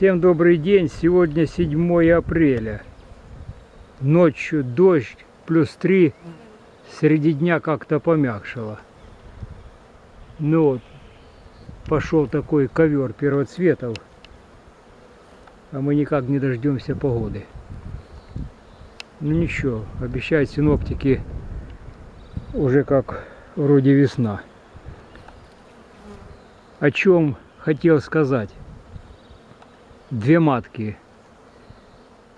Всем добрый день. Сегодня 7 апреля. Ночью дождь, плюс 3. Среди дня как-то помягшало. Ну вот, пошел такой ковер первоцветов. А мы никак не дождемся погоды. Ну ничего, обещают синоптики уже как вроде весна. О чем хотел сказать две матки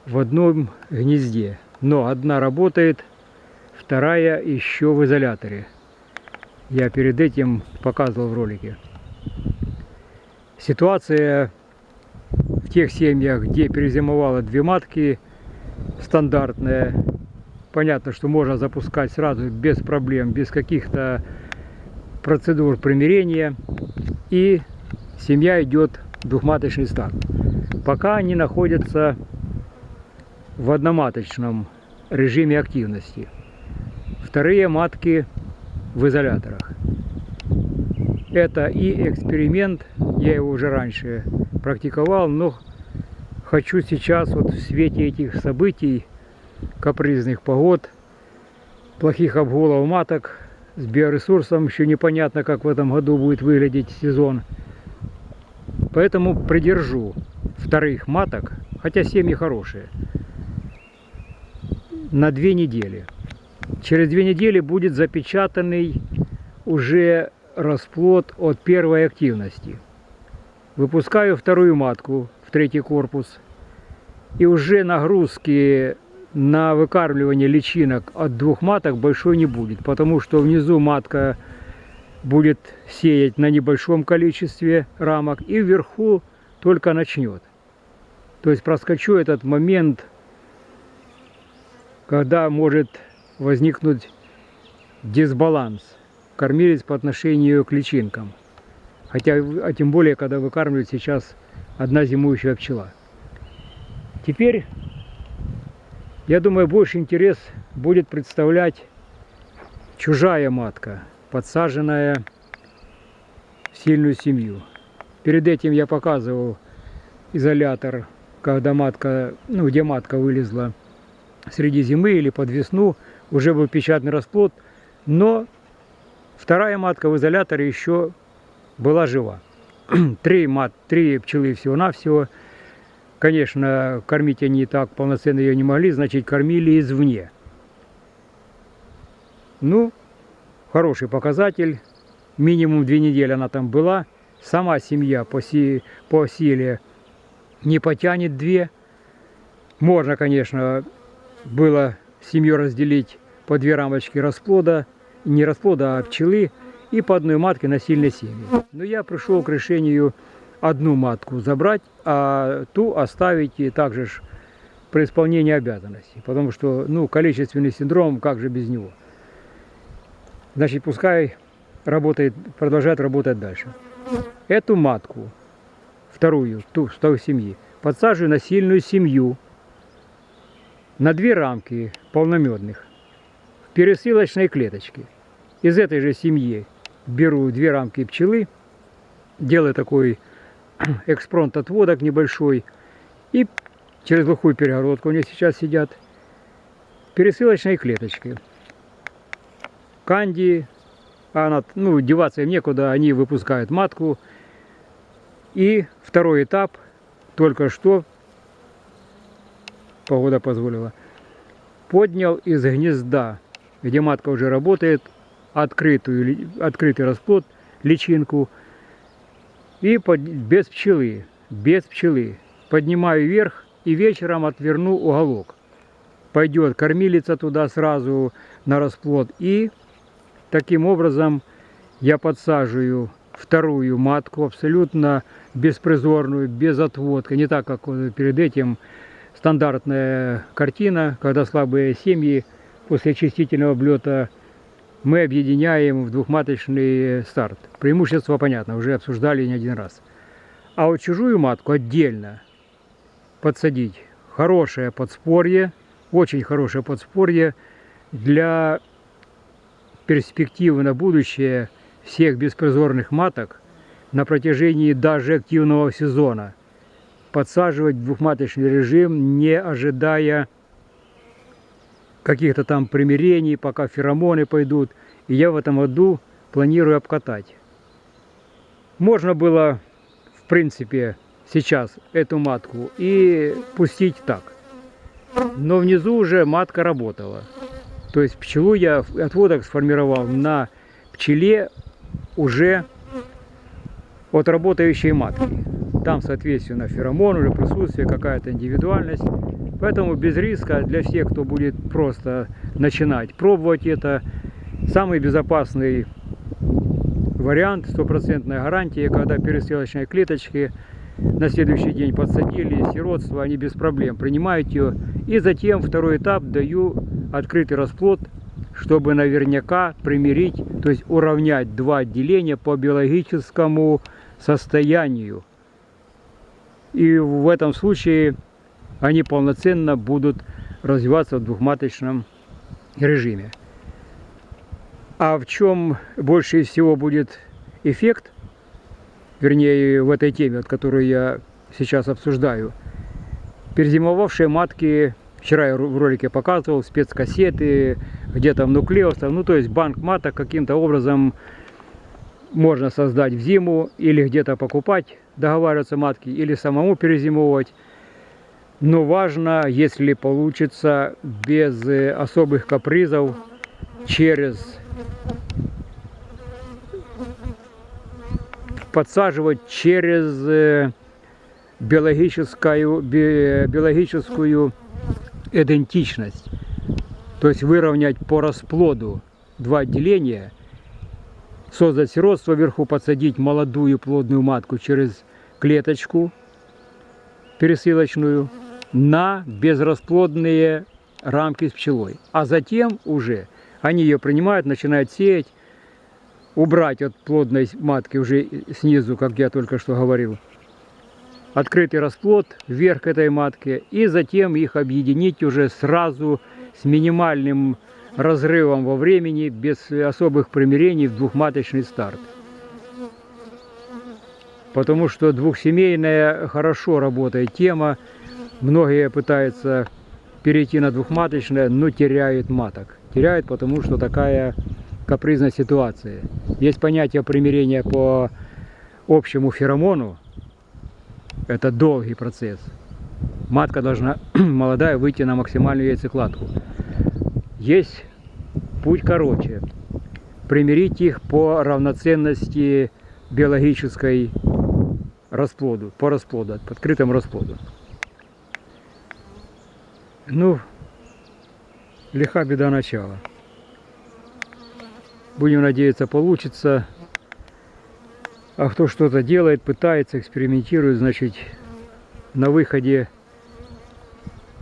в одном гнезде. Но одна работает, вторая еще в изоляторе. Я перед этим показывал в ролике. Ситуация тех семьях, где перезимовало две матки, стандартная. Понятно, что можно запускать сразу без проблем, без каких-то процедур примирения. И семья идет двухматочный старт пока они находятся в одноматочном режиме активности. Вторые матки в изоляторах. Это и эксперимент, я его уже раньше практиковал, но хочу сейчас вот в свете этих событий, капризных погод, плохих обголов маток, с биоресурсом еще непонятно, как в этом году будет выглядеть сезон. Поэтому придержу вторых маток, хотя семьи хорошие, на две недели. Через две недели будет запечатанный уже расплод от первой активности. Выпускаю вторую матку в третий корпус. И уже нагрузки на выкармливание личинок от двух маток большой не будет, потому что внизу матка будет сеять на небольшом количестве рамок и вверху только начнет. То есть проскочу этот момент, когда может возникнуть дисбаланс кормилец по отношению к личинкам. Хотя, а тем более, когда выкармливает сейчас одна зимующая пчела. Теперь, я думаю, больше интерес будет представлять чужая матка, подсаженная в сильную семью. Перед этим я показывал изолятор когда матка, ну, где матка вылезла среди зимы или под весну, уже был печатный расплод, но вторая матка в изоляторе еще была жива. три, мат, три пчелы всего-навсего. Конечно, кормить они так полноценно ее не могли, значит, кормили извне. Ну, хороший показатель. Минимум две недели она там была. Сама семья по, си, по силе не потянет две. Можно, конечно, было семью разделить по две рамочки расплода, не расплода, а пчелы, и по одной матке на сильной семьи. Но я пришел к решению одну матку забрать, а ту оставить и также ж при исполнении обязанностей. Потому что, ну, количественный синдром, как же без него. Значит, пускай работает, продолжает работать дальше. Эту матку вторую, ту, с той семьи, подсаживаю на сильную семью, на две рамки полномедных, в пересылочной клеточке. Из этой же семьи беру две рамки пчелы, делаю такой экспронт отводок небольшой, и через глухую перегородку они сейчас сидят, пересылочной клеточкой. Канди, она, ну, деваться им некуда, они выпускают матку, и второй этап, только что, погода позволила, поднял из гнезда, где матка уже работает, открытую, открытый расплод, личинку, и под, без пчелы, без пчелы. Поднимаю вверх и вечером отверну уголок. Пойдет кормилица туда сразу на расплод. И таким образом я подсаживаю вторую матку, абсолютно беспризорную, без отводка. Не так, как перед этим стандартная картина, когда слабые семьи после очистительного облета мы объединяем в двухматочный старт. Преимущество понятно, уже обсуждали не один раз. А вот чужую матку отдельно подсадить. Хорошее подспорье, очень хорошее подспорье для перспективы на будущее всех беспризорных маток на протяжении даже активного сезона. Подсаживать двухматочный режим, не ожидая каких-то там примирений, пока феромоны пойдут. И я в этом году планирую обкатать. Можно было, в принципе, сейчас эту матку и пустить так. Но внизу уже матка работала. То есть пчелу я отводок сформировал на пчеле уже от работающей матки. Там, соответственно, феромон, уже присутствие, какая-то индивидуальность. Поэтому без риска для всех, кто будет просто начинать пробовать это, самый безопасный вариант, стопроцентная гарантия, когда пересылочные клеточки на следующий день подсадили, сиротство, они без проблем принимают ее. И затем второй этап даю открытый расплод, чтобы наверняка примирить, то есть уравнять два отделения по биологическому состоянию. И в этом случае они полноценно будут развиваться в двухматочном режиме. А в чем больше всего будет эффект, вернее в этой теме, от которой я сейчас обсуждаю, перезимовавшие матки, вчера я в ролике показывал, спецкассеты, где там нуклеусов, ну то есть банк маток каким-то образом можно создать в зиму или где-то покупать, договариваться матки, или самому перезимовывать. Но важно, если получится без особых капризов, через подсаживать через э, биологическую, биологическую идентичность. То есть выровнять по расплоду два отделения, создать сиротство вверху, подсадить молодую плодную матку через клеточку пересылочную на безрасплодные рамки с пчелой. А затем уже они ее принимают, начинают сеять, убрать от плодной матки уже снизу, как я только что говорил, открытый расплод вверх этой матки и затем их объединить уже сразу с минимальным разрывом во времени, без особых примирений в двухматочный старт. Потому что двухсемейная хорошо работает тема. Многие пытаются перейти на двухматочное, но теряют маток. Теряют, потому что такая капризная ситуация. Есть понятие примирения по общему феромону. Это долгий процесс. Матка должна молодая выйти на максимальную яйцекладку. Есть путь короче. Примирить их по равноценности биологической расплоду, по расплоду, по открытому расплоду. Ну, лиха беда начала. Будем надеяться, получится. А кто что-то делает, пытается, экспериментирует, значит, на выходе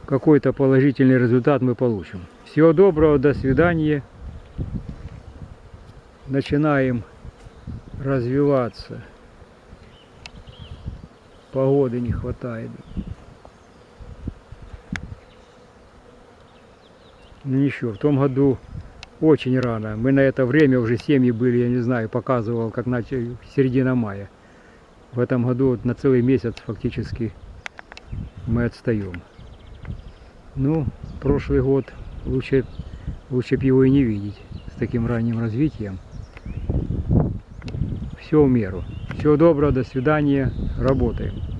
какой-то положительный результат мы получим. Всего доброго, до свидания. Начинаем развиваться. Погоды не хватает. Ну ничего, в том году очень рано. Мы на это время уже семьи были, я не знаю, показывал, как начали середина мая. В этом году вот на целый месяц фактически мы отстаем. Ну, прошлый год лучше, лучше бы его и не видеть с таким ранним развитием. Все в меру. Всего доброго, до свидания, работаем.